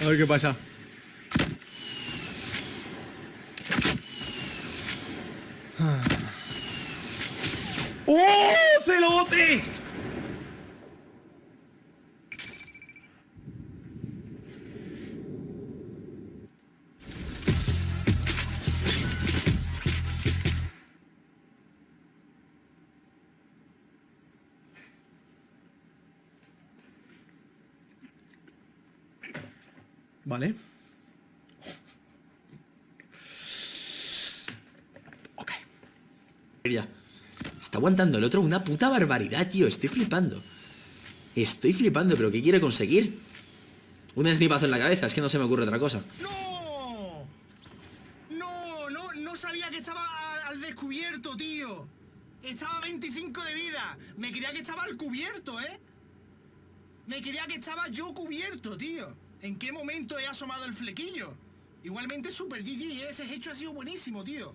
A ver qué pasa. ¡Oh! Vale. Ok. Ya. Está aguantando el otro una puta barbaridad, tío. Estoy flipando. Estoy flipando, pero ¿qué quiere conseguir? Un snipazo en la cabeza, es que no se me ocurre otra cosa. ¡No! ¡No! No, no sabía que estaba al descubierto, tío. Estaba a 25 de vida. Me creía que estaba al cubierto, ¿eh? Me creía que estaba yo cubierto, tío. ¿En qué momento he asomado el flequillo? Igualmente Super GG, ese hecho ha sido buenísimo, tío.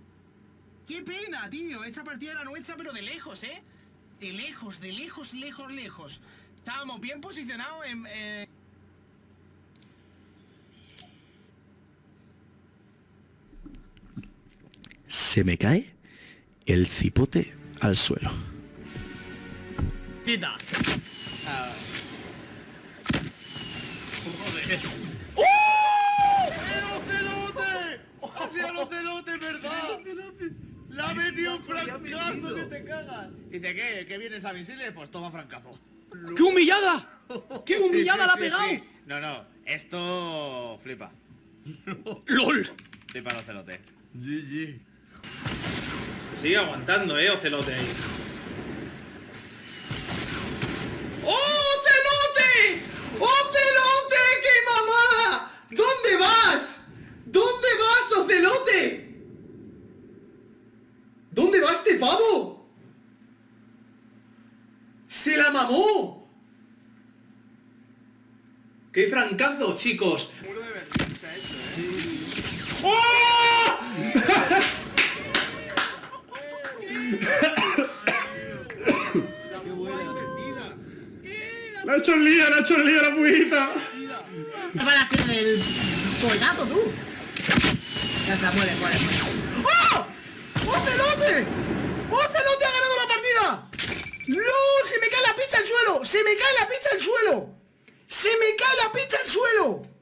¡Qué pena, tío! Esta partida era nuestra, pero de lejos, ¿eh? De lejos, de lejos, lejos, lejos. Estábamos bien posicionados en... Eh... Se me cae el cipote al suelo. Quita. ¡Oh! ¡El ocelote! ¡Ha sido el ocelote, verdad! ¡La ha metido un francazo que te cagas! Dice, ¿qué? ¿Qué vienes a misiles? Pues toma francazo. ¡Qué humillada! ¡Qué humillada Sí, la ha sí, pegado! sí. No, no, esto flipa. ¡LOL! Flipa el ocelote. GG. Sigue aguantando, eh, Ocelote ahí. ¡Oh, celote! ¡Oh, celote! ¡Qué mamada! ¿Dónde vas? ¿Dónde ¿Dónde va este pavo? ¡Se la mamó! ¡Qué francazo, chicos! Muro de Berlín se ha hecho, ¿eh? ¡Oh! ¡La ha hecho el lío, la ha hecho el lío la puita! ¿Qué balas tiene el colgado, tú? Ya está, muere, muere. ¡Oh! ¡Ocelote! ¡Ocelote ha ganado la partida! ¡No! ¡Se me cae la picha al suelo! ¡Se me cae la picha al suelo! ¡Se me cae la picha al suelo!